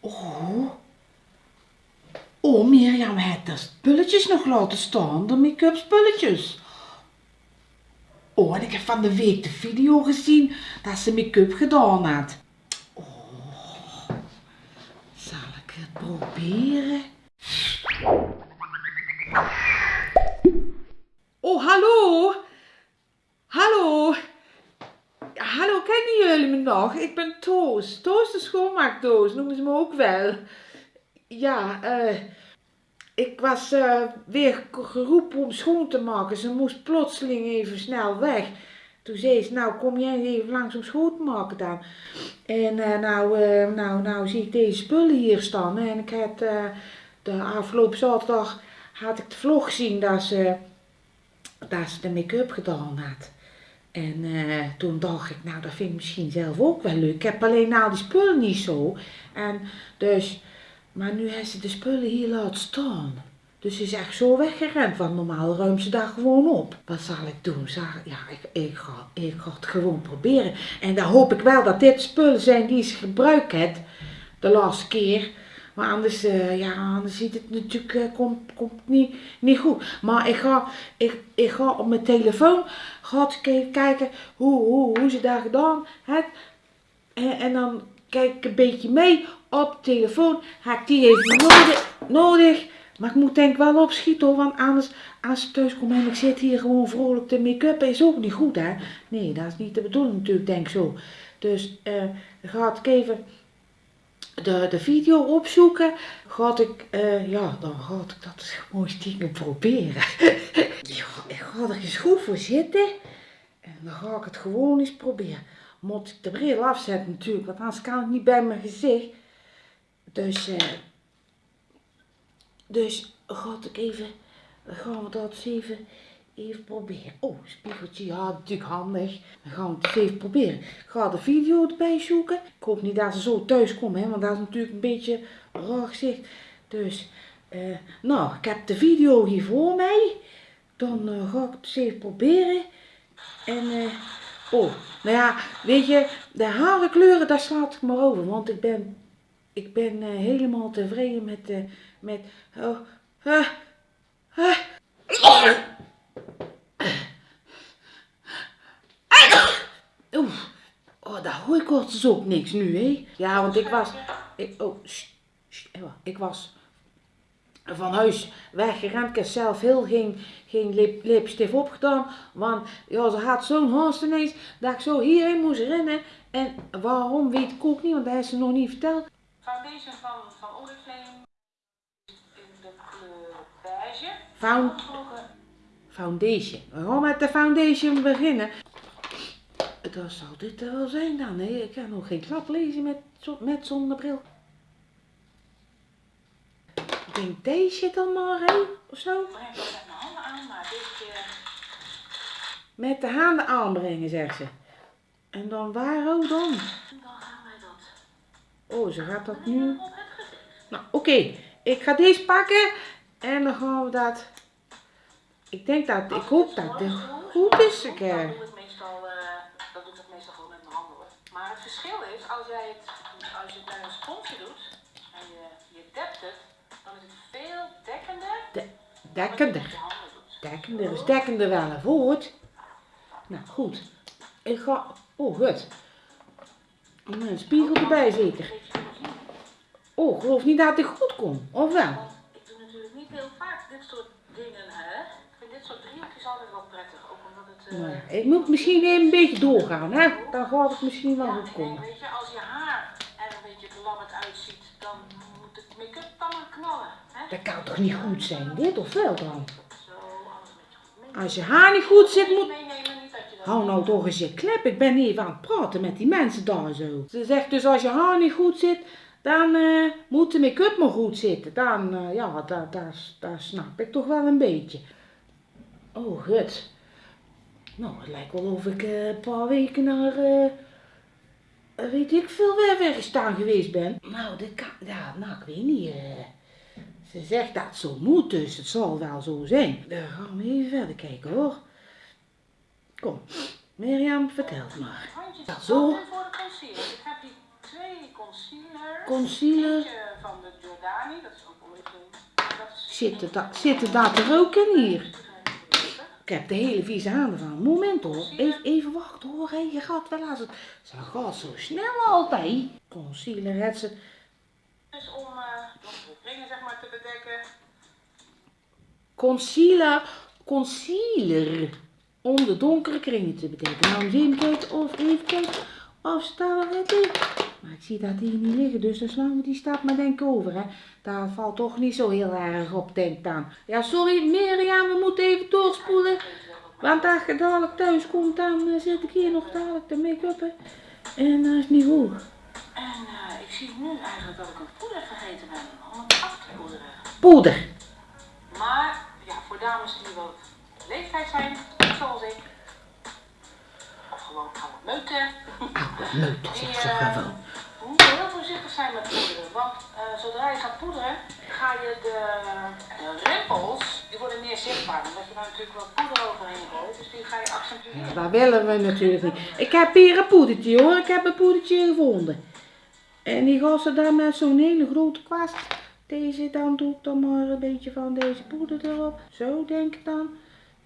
Oh. Oh, Mirjam heeft de spulletjes nog laten staan, de make-up spulletjes. Oh, en ik heb van de week de video gezien dat ze make-up gedaan had. Oh, zal ik het proberen? Oh, hallo. Hallo. Hallo, kennen jullie me nog? Ik ben Toos. Toos de schoonmaakdoos, noemen ze me ook wel. Ja, eh... ik was eh, weer geroepen om schoon te maken. Ze moest plotseling even snel weg. Toen zei ze, nou kom jij even langs om schoon te maken dan. En eh, nou, nou, nou zie ik deze spullen hier staan. En ik had de afgelopen zaterdag had ik de vlog gezien dat ze, dat ze de make-up gedaan had. En eh, toen dacht ik, nou dat vind ik misschien zelf ook wel leuk. Ik heb alleen nou die spullen niet zo. En dus, maar nu heeft ze de spullen hier laten staan. Dus ze is echt zo weggerend, want normaal ruimt ze daar gewoon op. Wat zal ik doen? Ja, ik, ik, ga, ik ga het gewoon proberen. En dan hoop ik wel dat dit spullen zijn die ze gebruikt heeft de laatste keer. Maar anders, eh, ja, anders ziet het natuurlijk eh, komt, komt niet, niet goed. Maar ik ga, ik, ik ga op mijn telefoon ga ik even kijken hoe, hoe, hoe ze daar gedaan heeft. En, en dan kijk ik een beetje mee op de telefoon. Heb ik die even nodig, nodig. Maar ik moet denk ik wel opschieten hoor, want anders als ze thuis komt en ik zit hier gewoon vrolijk te make-up, is ook niet goed hè. Nee, dat is niet de bedoeling natuurlijk, denk ik zo. Dus dan ga ik even de, de video opzoeken, ga ik, eh, ja, dan ga ik dat gewoon stiekem proberen. ja, ik ga er eens goed voor zitten en dan ga ik het gewoon eens proberen. Moet ik de bril afzetten natuurlijk, want anders kan ik niet bij mijn gezicht. Dus, eh, dus ga ik even, gaan we dat eens even, even proberen. Oh, spiegeltje, ja, natuurlijk handig. Dan gaan we het even proberen. Ik ga de video erbij zoeken. Ik hoop niet dat ze zo thuis komen, hè, want dat is natuurlijk een beetje raar gezicht. Dus, eh, nou, ik heb de video hier voor mij. Dan eh, ga ik het even proberen. En, eh, oh, nou ja, weet je, de harenkleuren, daar slaat ik maar over. Want ik ben, ik ben helemaal tevreden met, met, oh. Oeh, oh, daar hoor ik dus ook niks nu, hè? Ja, want ik was, ik, oh, even, ik was van huis weggerend. Ik heb zelf heel geen, geen lip, lipstift opgedaan. Want ja, ze had zo'n haast ineens dat ik zo hierin moest rennen. En waarom weet ik ook niet, want dat heeft ze nog niet verteld. Foundation van, van Oriflame in de kleur beige. Found, Volgen foundation. We gaan met de foundation beginnen. Dat zal dit wel zijn dan, hè? Ik kan nog geen klap lezen met, met zonnebril. Ik denk deze dan maar, hè? Of zo? ik met de handen aanbrengen, zegt ze. En dan waar ook dan? dan gaan wij dat Oh, ze gaat dat nu... Nou, oké. Ik ga deze pakken. En dan gaan we dat... Ik denk dat... Ik hoop dat het goed is. Ik, eh, Dan doe ik het meestal, eh, dat doe ik het meestal gewoon met mijn handen hoor. Maar het verschil is, als jij het, als je het met een sponsje doet en je, je dept het, dan is het veel dekkender de- dekkender. Dekkender is dekkender wel een woord. Nou, goed. Ik ga... Oh, goed. En Een spiegel erbij zeker. Nog niet? Oh, ik geloof niet dat het goed komt. Of wel? Ik doe natuurlijk niet heel vaak dit soort dingen, hè. Ik vind dit soort driehoekjes altijd wel prettig, Nou ja, ik moet misschien even een beetje doorgaan, hè? Dan gaat het misschien wel goed komen. weet je, als je haar er een beetje belabberd uitziet, dan moet het make-up dan knallen, hè. Dat kan toch niet goed zijn, dit of wel dan? Als je haar niet goed zit, moet... Hou nou toch eens je klep. Ik ben even aan het praten met die mensen daar zo. Ze zegt dus als je haar niet goed zit, dan eh, moet de make-up maar goed zitten. Dan, eh, ja, daar, daar, daar snap ik toch wel een beetje. Oh, gut. Nou, het lijkt wel of ik eh, een paar weken naar, eh, weet ik veel, weg weggestaan geweest ben. Nou, dit kan, ja, nou, ik weet niet. eh. ze zegt dat het zo moet, dus het zal wel zo zijn. Dan gaan we even verder kijken hoor. Kom. Mirjam, maar. Ja, zo. voor de concealer. Ik heb hier twee concealers. Concealer. Van de Giordani, dat is ook. Dat is Zitten, da zitten daar te roken hier? Ik heb de hele vieze handen van. Moment hoor. Even, even wachten hoor. Hé, je gaat wel als het. Ze gaat zo snel altijd. Concealer het ze. Dus om uh, donkere kringen zeg maar te bedekken. Concealer. Concealer. Om de donkere kringen te bedekken. Nou, eens even kijken of even kijken wel het is. Maar ik zie dat hier niet liggen, dus dan slaan we die stap maar denk over. Hè. Daar valt toch niet zo heel erg op, denk aan. Ja, sorry Mirjam, we moeten even doorspoelen. Want als je dadelijk thuis komt, dan eh, zet ik hier nog dadelijk de make-up. En dat is niet goed. En uh, ik zie nu eigenlijk dat ik een poeder vergeten ben om het af te poederen. Poeder. Maar ja, voor dames die wat leeftijd zijn, zoals ik. Of gewoon oude meuten. Meuters, ik Die zeg eh, wel. moeten heel voorzichtig zijn met poederen. Want eh, zodra je gaat poederen, ga je de, de rimpels, die worden meer zichtbaar. Omdat je daar natuurlijk wat poeder overheen gooit. Dus die ga je accentueren. Dat willen we natuurlijk niet. Ik heb hier een poedertje hoor, ik heb een poedertje gevonden. En die ze dan met zo'n hele grote kwast. Deze dan doe ik dan maar een beetje van deze poeder erop. Zo denk ik dan.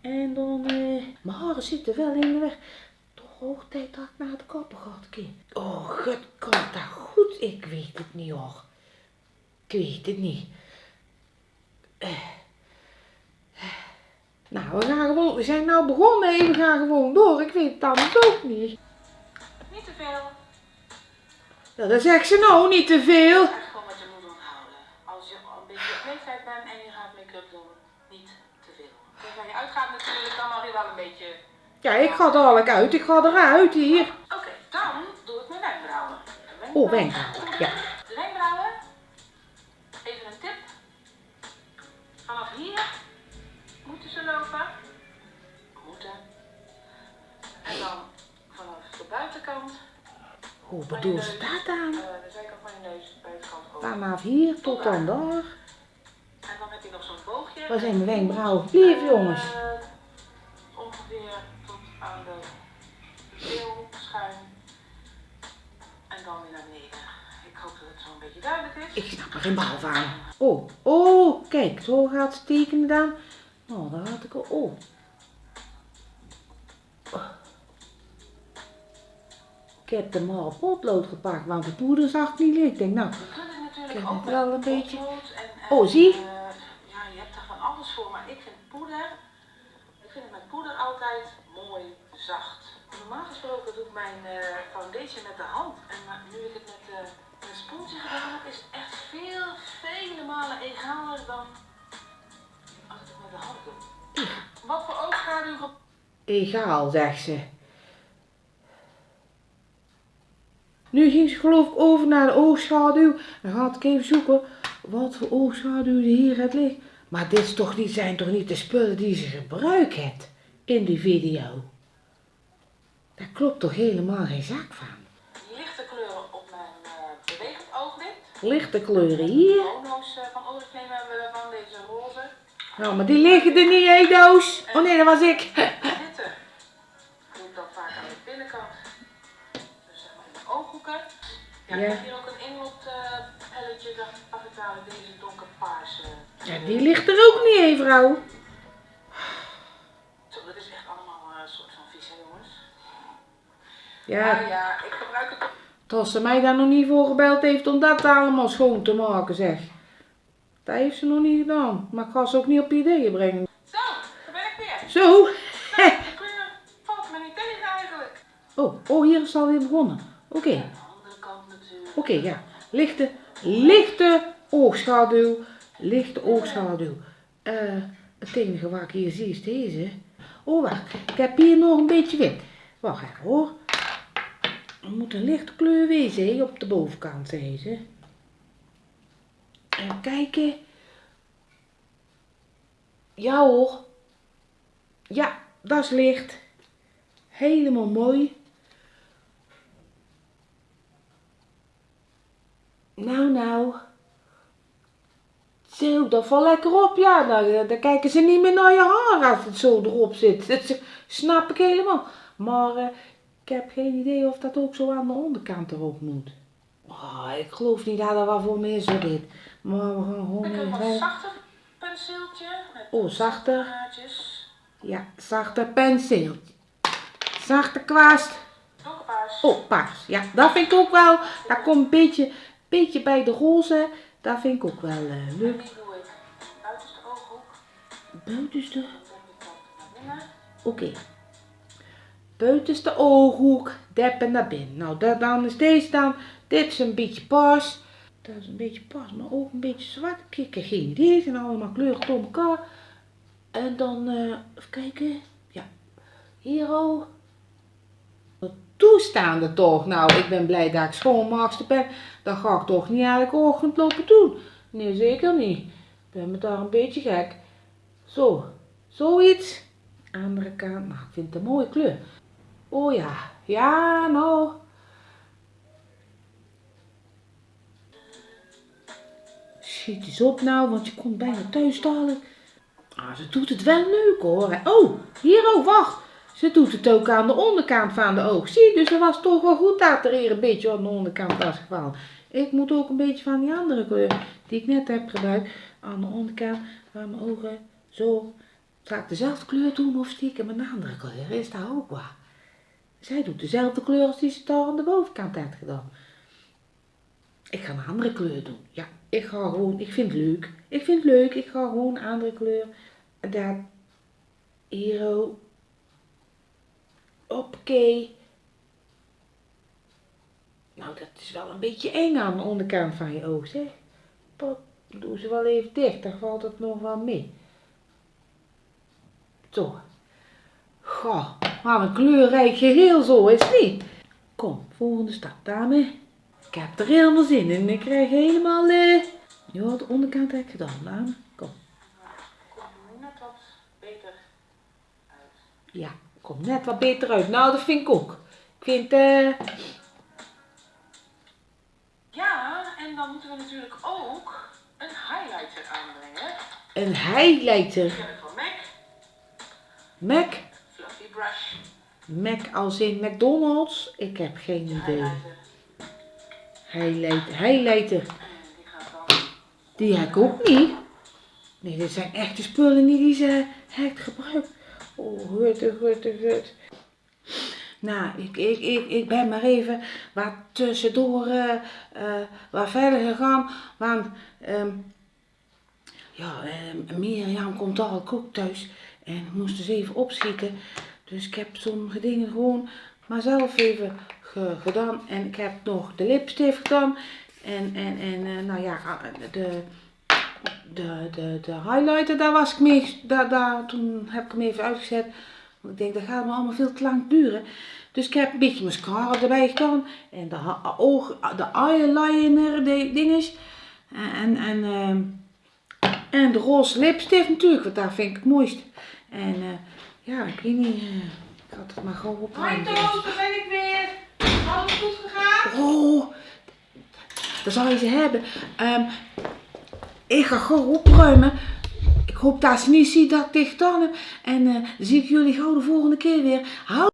En dan, eh, mijn haren zitten wel in de weg. Hoog tijd dat ik naar de kapper ga. kind. Oh, god, komt dat goed? Ik weet het niet hoor. Ik weet het niet. Eh. Nou, we gaan gewoon, we zijn nou begonnen en we gaan gewoon door. Ik weet het anders ook niet. Niet te veel. Ja, dat zegt ze nou, niet te veel. Gewoon wat je moet onthouden. Als je een beetje op leeftijd bent en je gaat make-up doen, niet te veel. Dus als je uitgaat natuurlijk, dan mag je wel een beetje... Ja, ik ga dadelijk uit. Ik ga eruit hier. Oké, dan doe ik mijn wenkbrauwen. Oh, wenkbrauwen, ja. De wenkbrauwen. Even een tip. Vanaf hier moeten ze lopen. Moeten. En dan vanaf de buitenkant. Hoe bedoel ze dat dan? eh, de zijkant van je neus, buitenkant open. Vanaf hier tot dan daar. En dan heb je nog zo'n boogje. Waar zijn mijn wenkbrauwen? Lief jongens. Eh, ongeveer tot aan de keel schuin. En dan weer naar beneden. Ik hoop dat het zo'n beetje duidelijk is. Ik snap er geen bal van. Oh, oh, kijk, zo gaat het tekenen dan. Oh, daar had ik al. Oh. Ik heb de maar potlood gepakt, want de poeder zag niet liggen. Ik denk, nou, Ik heb ook het wel een beetje- Oh, zie? eh, ja, je hebt er van alles voor, maar ik vind poeder, ik vind het met poeder altijd mooi zacht. Normaal gesproken doe ik mijn eh, foundation met de hand. En maar nu ik het met eh heb, is echt veel, vele malen egaler dan het met de. Wat voor oogschaduw egaal, zegt ze. Nu ging ze geloof ik over naar de oogschaduw. Dan ga ik even zoeken wat voor oogschaduw er hier het ligt. Maar dit is toch niet, zijn toch niet de spullen die ze gebruikt in die video? Daar klopt toch helemaal geen zak van. Lichte kleuren hier. Eh, van Oriflame hebben we van deze roze. Nou, maar die liggen er niet, hé doos. Oh nee, dat was ik. Witte doe ik dan vaak aan de binnenkant. Dus zeg maar in de ooghoeken. Ja, ik heb hier ook een inlot eh pelletje, dan pak ik dadelijk deze donkerpaarse. Ja, die ligt er ook niet, hé vrouw. Zo, dat is echt allemaal eh, een soort van vies, hè jongens. Ja, Ja, ja, ik gebruik het Tot ze mij daar nog niet voor gebeld heeft om dat allemaal schoon te maken, zeg. Dat heeft ze nog niet gedaan. Maar ik ga ze ook niet op ideeën brengen. Zo, daar ben ik weer. Zo. Nou, de kleur valt me niet tegen eigenlijk. Oh, oh, hier is het alweer begonnen. Oké, Aan de andere kant natuurlijk. oké, ja. Lichte, lichte oogschaduw. Lichte oogschaduw. Eh, het enige wat ik hier zie is deze. Oh, wacht. Ik heb hier nog een beetje wit. Wacht even hoor. Er moet een lichte kleur wezen op de bovenkant, zei ze. Even kijken. Ja hoor. Ja, dat is licht. Helemaal mooi. Nou, nou. Zo, dat valt lekker op. Ja, nou, dan kijken ze niet meer naar je haar als het zo erop zit. Dat snap ik helemaal. Maar eh, ik heb geen idee of dat ook zo aan de onderkant erop moet. Oh, ik geloof niet dat er wat voor me is voor dit. Maar we gaan gewoon Ik heb even... een zachter penseeltje. Met Oh, zachter. Ja, zachte penseel. Zachte kwast. Donkerpaars. Oh, paars. Ja, dat vind ik ook wel. Dat komt een beetje, beetje bij de roze. Dat vind ik ook wel eh, En leuk. buitenste ooghoek. Buitenste. Trek Buitenste ooghoek. Deppen naar binnen. Nou, dan is deze dan. Dit is een beetje paars. Dat is een beetje paars, maar ook een beetje zwart. Ik heb geen idee. Zijn allemaal kleuren door elkaar. En dan, eh, even kijken. Ja. Hier al. Toestaande toch. Nou, ik ben blij dat ik schoonmaakster ben. Dat ga ik toch niet elke ochtend lopen doen. Nee, zeker niet. Ik ben me daar een beetje gek. Zo. Zoiets. Andere kant. Nou, ik vind het een mooie kleur. Oh ja. Ja, nou. Schiet eens op nou, want je komt bijna thuis dadelijk. Ah, ze doet het wel leuk hoor. Oh, hier ook, wacht. Ze doet het ook aan de onderkant van de oog. Zie, dus het was toch wel goed dat er hier een beetje aan de onderkant was gevallen. Ik moet ook een beetje van die andere kleur die ik net heb gebruikt aan de onderkant van mijn ogen. Zo. Zal ik dezelfde kleur doen of stiekem een andere kleur? Is dat ook waar? Zij doet dezelfde kleur als die ze daar aan de bovenkant heeft gedaan. Ik ga een andere kleur doen. Ja, ik ga gewoon, ik vind het leuk. Ik vind het leuk, ik ga gewoon een andere kleur. Hier ook. Hoppakee. Nou, dat is wel een beetje eng aan de onderkant van je oog, zeg. Doe ze wel even dicht, dan valt het nog wel mee. Zo. Goh, wat een kleurrijk geheel zo, is het niet? Kom, volgende stap, dame. Ik heb er helemaal zin in. Ik krijg helemaal, eh... Ja, de onderkant heb ik gedaan, dame. Kom. Komt nu net wat beter uit. Ja, komt net wat beter uit. Nou, dat vind ik ook. Ik vind, eh... Ja, en dan moeten we natuurlijk ook een highlighter aanbrengen. een highlighter. Ik van MAC. Mac. Mac als in McDonald's. Ik heb geen idee. Highlighter. Highlighter. Die heb ik ook niet. Nee, dit zijn echte spullen niet die ze heeft gebruikt. Oh, gut, gut, gut. Nou, ik, ik, ik, ik ben maar even wat tussendoor eh eh, wat verder gegaan. Want ehm ja, eh, Mirjam komt dadelijk ook thuis. En moest dus even opschieten. Dus ik heb sommige dingen gewoon maar zelf even ge- gedaan. En ik heb nog de lipstift gedaan. En, en, en eh, nou ja, ah, de, de, de, de highlighter, daar was ik mee, daar, daar, toen heb ik hem even uitgezet. Want ik denk, dat gaat me allemaal veel te lang duren. Dus ik heb een beetje mascara erbij gedaan. En de, ha- oog, de eyeliner de dinges. En, en, en de roze lipstift natuurlijk, want daar vind ik het mooist. En eh, ja, ik weet niet, eh, ik had het maar gewoon op. Hoi Toos, daar ben ik weer. Alles goed gegaan? Oh, daar zou je ze hebben. Ehm, ik ga gewoon opruimen. Ik hoop dat ze niet ziet dat ik dit gedaan heb. En eh, dan zie ik jullie gauw de volgende keer weer. Hou